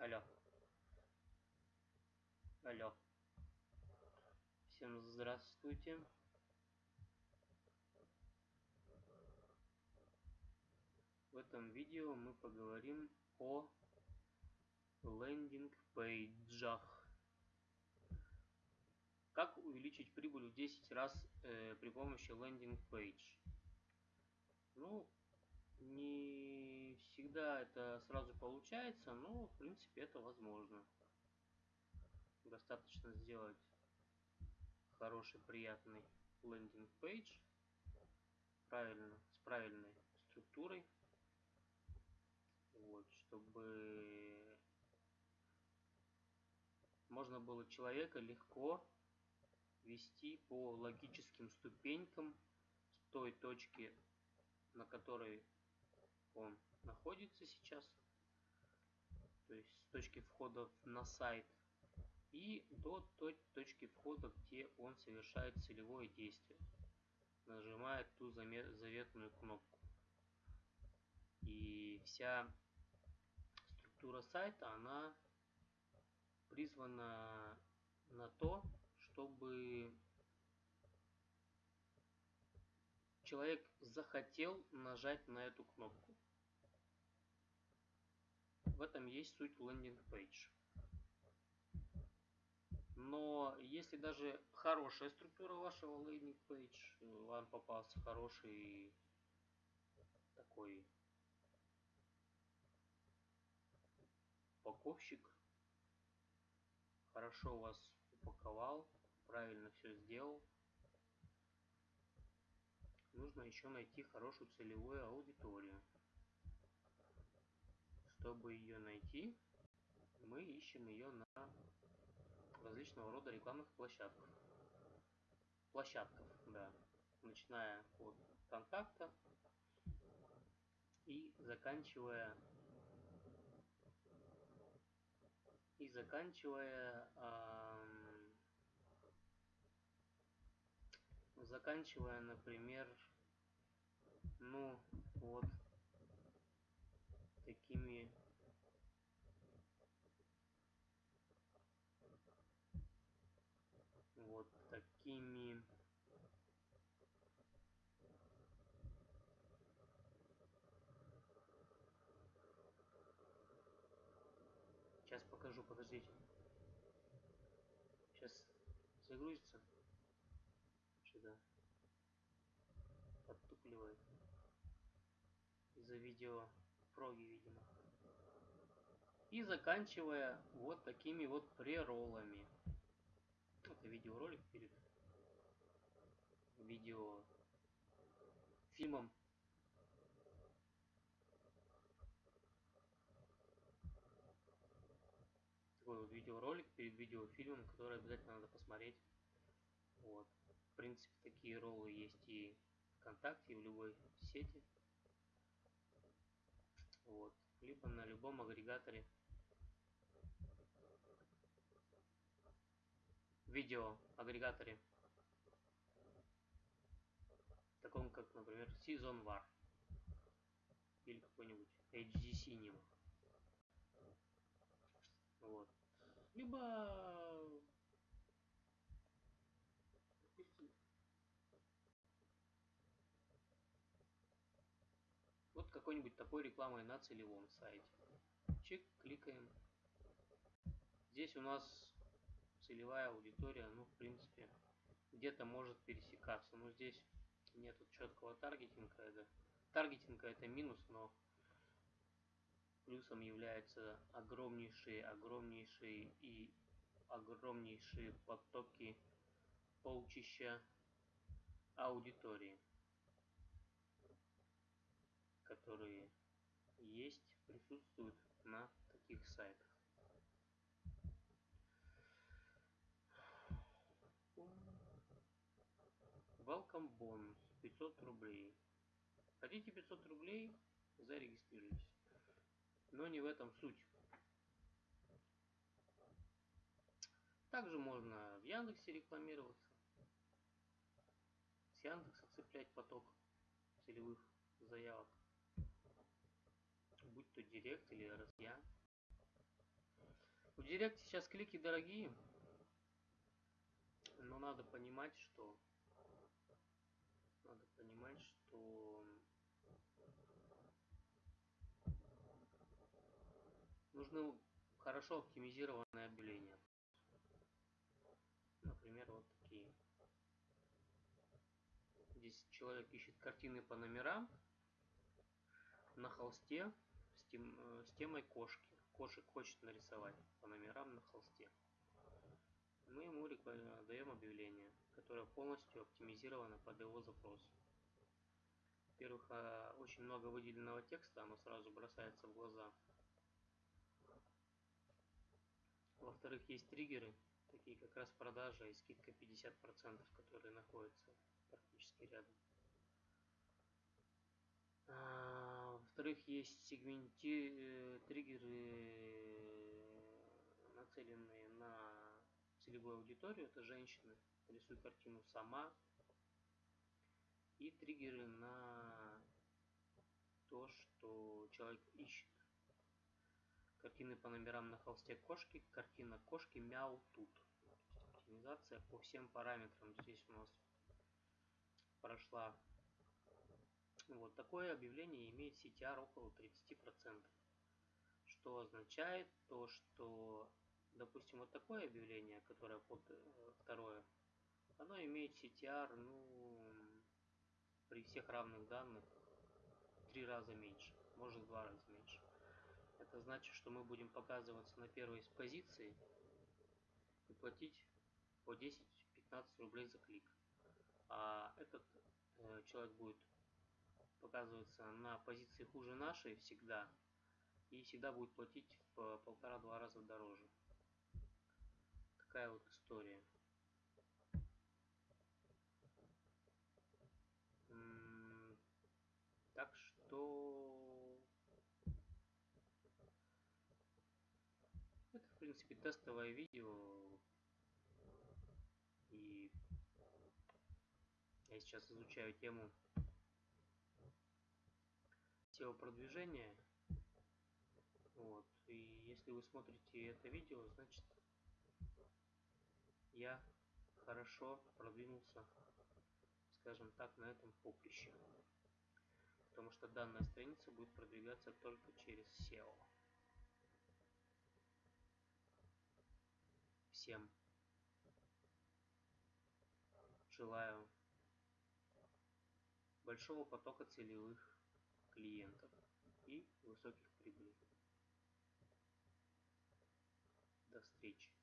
Алло. Алло. Всем здравствуйте. В этом видео мы поговорим о лендинг-пейджах. Как увеличить прибыль в 10 раз э, при помощи лендинг-пейдж? Ну, не всегда это сразу получается, но в принципе это возможно. Достаточно сделать хороший, приятный лендинг-пейдж правильно, с правильной структурой, вот, чтобы можно было человека легко вести по логическим ступенькам с той точки, на которой он находится сейчас, то есть с точки входа на сайт, и до той точки входа, где он совершает целевое действие, нажимает ту заветную кнопку. И вся структура сайта, она призвана на то, чтобы человек захотел нажать на эту кнопку. В этом есть суть лендинг пейдж. Но если даже хорошая структура вашего лендинг пейдж, вам попался хороший такой упаковщик, хорошо вас упаковал, правильно все сделал, нужно еще найти хорошую целевую аудиторию. Чтобы ее найти, мы ищем ее на различного рода рекламных площадках. Площадках, да. Начиная от контакта и заканчивая и заканчивая эм, заканчивая, например, ну вот такими вот такими Сейчас покажу, подождите. Сейчас загрузится. Сюда. Подтупливает. Из-за видео проги, видимо. И заканчивая вот такими вот прероллами. Это видеоролик перед видео фильмом такой вот видеоролик перед видеофильмом, который обязательно надо посмотреть. Вот. В принципе, такие роллы есть и ВКонтакте, и в любой сети. Вот. Либо на любом агрегаторе. Видео агрегаторе. Таком как например Season War. Или какой-нибудь HD Cinema вот. Либо какой-нибудь такой рекламой на целевом сайте чек кликаем здесь у нас целевая аудитория, ну, в принципе, где-то может пересекаться. Но здесь нету четкого таргетинга. Это, таргетинга это минус, но плюсом являются огромнейшие, огромнейшие и огромнейшие потоки полчища аудитории, которые есть, присутствуют на таких сайтах. Welcome бонус 500 рублей. Хотите 500 рублей? Зарегистрируйтесь. Но не в этом суть. Также можно в Яндексе рекламироваться. С Яндекса цеплять поток целевых заявок. Будь то Директ или Россия. В Директ сейчас клики дорогие, но надо понимать, что надо понимать, что нужны хорошо оптимизированные объявления. Например, вот такие. Здесь человек ищет картины по номерам на холсте тем, э, с темой кошки. Кошек хочет нарисовать по номерам на холсте. Мы ему даем объявление, которое полностью оптимизировано под его запрос. Во-первых, а, очень много выделенного текста, оно сразу бросается в глаза. Во-вторых, есть триггеры, такие как раз продажа и скидка 50%, которые находятся практически рядом. Во-вторых, есть сегменти э, триггеры, нацеленные на целевую аудиторию, это женщины. Рисуй картину сама. И триггеры на то, что человек ищет. Картины по номерам на холсте кошки, картина кошки мяу тут. Оптимизация по всем параметрам здесь у нас прошла. Вот такое объявление имеет CTR около 30%. Что означает то, что, допустим, вот такое объявление, которое под э, второе, оно имеет CTR, ну, при всех равных данных, три раза меньше, может два раза меньше. Это значит, что мы будем показываться на первой позиции и платить по 10-15 рублей за клик. А этот э, человек будет показываться на позиции хуже нашей всегда и всегда будет платить в полтора-два раза дороже. Такая вот история. Так что Это, в принципе, тестовое видео. И я сейчас изучаю тему SEO продвижения. Вот. И если вы смотрите это видео, значит я хорошо продвинулся, скажем так, на этом поприще. Потому что данная страница будет продвигаться только через SEO. всем желаю большого потока целевых клиентов и высоких прибылей. До встречи.